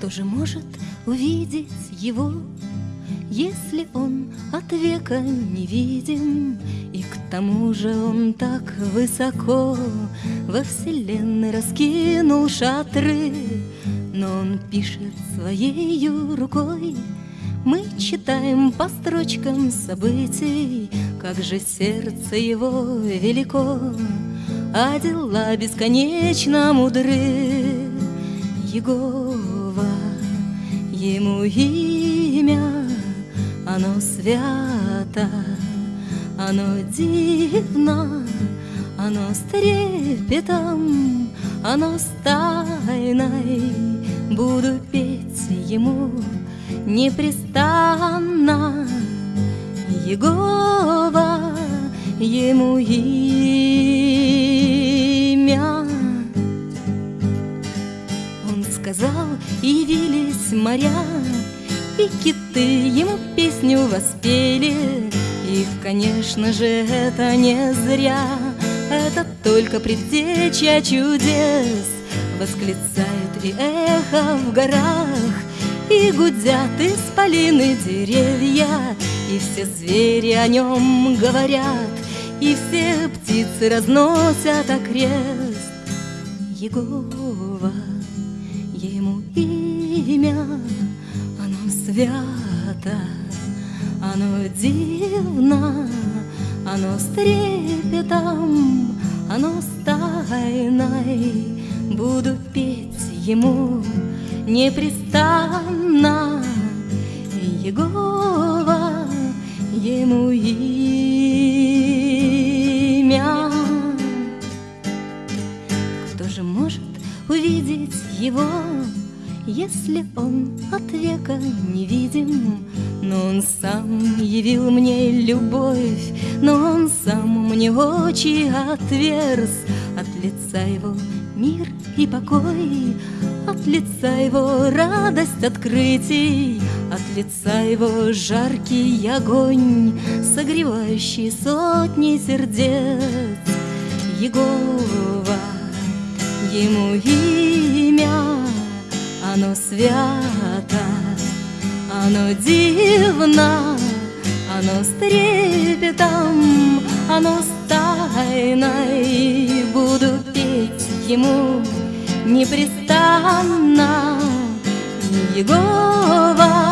Кто же может увидеть его, если он от века невидим, И к тому же он так высоко Во вселенной раскинул шатры, Но он пишет своей рукой Мы читаем по строчкам событий, Как же сердце его велико, А дела бесконечно мудры. Ему имя оно свято, оно дивно, оно с трепетом, оно с тайной. Буду петь ему непрестанно. Егова, ему имя. Сказал, явились моря, и киты ему песню воспели. И, конечно же, это не зря. Это только предтеча чудес. Восклицает и эхо в горах. И гудят исполины деревья. И все звери о нем говорят. И все птицы разносят окрест. Егова, ему имя свято, оно дивно, оно с трепетом, оно с тайной. Буду петь ему непрестанно, Егова, ему имя. Кто же может увидеть его? Если он от века невидим, Но он сам явил мне любовь, Но он сам мне очи отверз, От лица его мир и покой, От лица его радость открытий, От лица его жаркий огонь, Согревающий сотни сердец. Егова, ему имя оно свято, оно дивно, оно с трепетом, оно с тайной. Буду петь ему непрестанно, Егова.